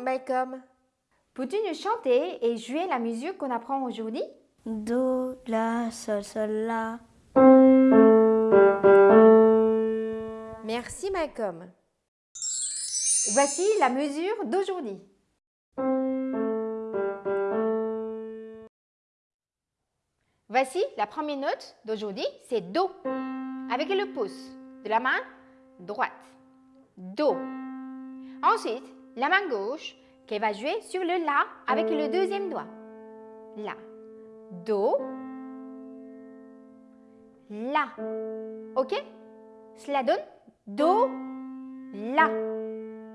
Malcolm. Peux-tu nous chanter et jouer la musique qu'on apprend aujourd'hui? Do, La, Sol, Sol, La. Merci Malcolm. Voici la mesure d'aujourd'hui. Voici la première note d'aujourd'hui, c'est Do, avec le pouce de la main droite. Do. Ensuite, la main gauche qui va jouer sur le La avec le deuxième doigt. La. Do. La. Ok? Cela donne Do, La.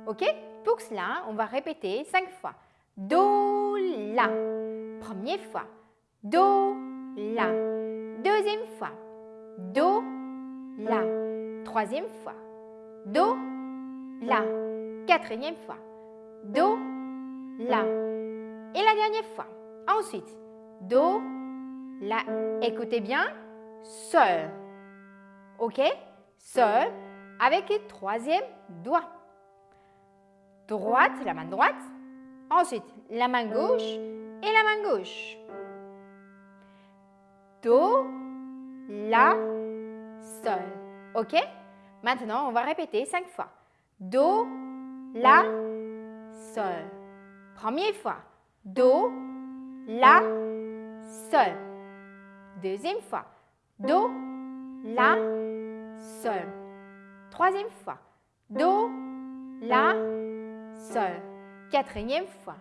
Ok? Pour cela, on va répéter cinq fois. Do, La. Première fois. Do, La. Deuxième fois. Do, La. Troisième fois. Do, La. Quatrième fois. Do, La. Et la dernière fois. Ensuite, Do, La. Écoutez bien. Sol. OK? Sol avec le troisième doigt. Droite, la main droite. Ensuite, la main gauche et la main gauche. Do, La, Sol. OK? Maintenant, on va répéter cinq fois. Do, La, Sol. Première fois. Do, La, Sol. Deuxième fois. Do, La, Sol. Troisième fois. Do, La, Sol. Quatrième fois.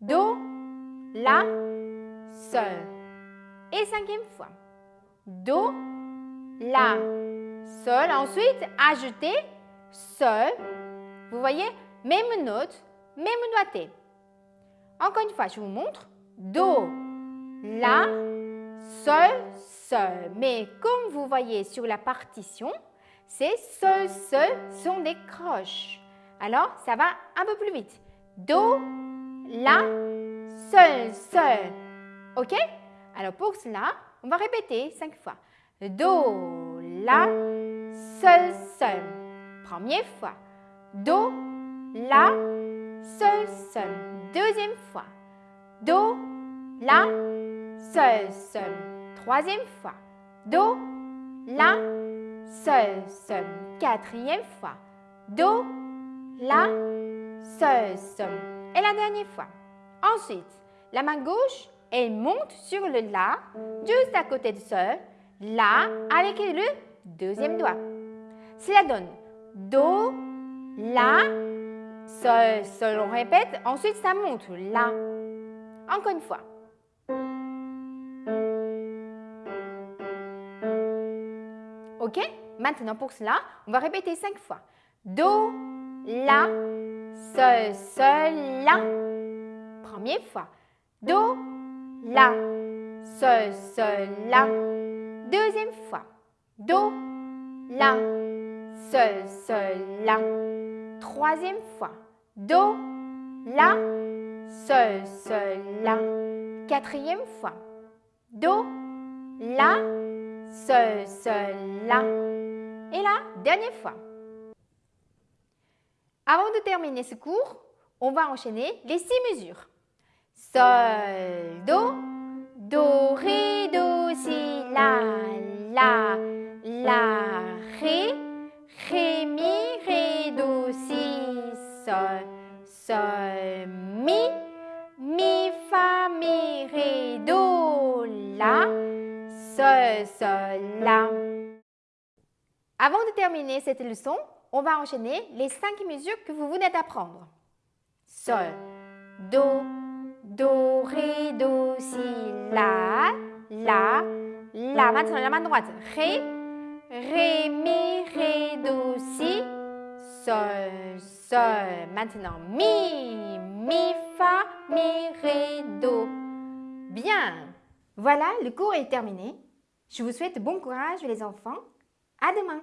Do, La, Sol. Et cinquième fois. Do, La, Sol. Ensuite, ajoutez Sol. Vous voyez, même note, même doigté. Encore une fois, je vous montre. Do, La, Sol, Sol. Mais comme vous voyez sur la partition, ces Sol, Sol sont des croches. Alors, ça va un peu plus vite. Do, La, Sol, Sol. OK? Alors, pour cela, on va répéter cinq fois. Do, La, Sol, Sol. Première fois. Do, La, Sol, Sol. Deuxième fois. Do, La, Sol, Sol. Troisième fois. Do, La, Sol, Sol. Quatrième fois. Do, La, Sol, Sol. Et la dernière fois. Ensuite, la main gauche, elle monte sur le La, juste à côté de Sol. La avec le deuxième doigt. Cela donne Do, La, Sol, Sol. On répète. Ensuite, ça monte. La. Encore une fois. OK? Maintenant, pour cela, on va répéter cinq fois. Do, La, Sol, Sol, La. Première fois. Do, La, Sol, Sol, La. Deuxième fois. Do, La, Sol, Sol, La. Troisième fois. Do, La, Sol, Sol, La. Quatrième fois. Do, La, Sol, Sol, La. Et la dernière fois. Avant de terminer ce cours, on va enchaîner les six mesures. Sol, Do, Do, Ré, Do, Si, La, La, La, Ré, Ré, Mi, Ré, Sol, Sol, Mi, Mi, Fa, Mi, Ré, Do, La, Sol, Sol, La. Avant de terminer cette leçon, on va enchaîner les cinq mesures que vous venez d'apprendre. Sol, Do, Do, Ré, Do, Si, La, La, La. Maintenant, la main droite. Ré, Ré, Mi, Ré, Do, Si, Sol, Sol. Maintenant, Mi, Mi, Fa, Mi, Ré, Do. Bien. Voilà, le cours est terminé. Je vous souhaite bon courage les enfants. À demain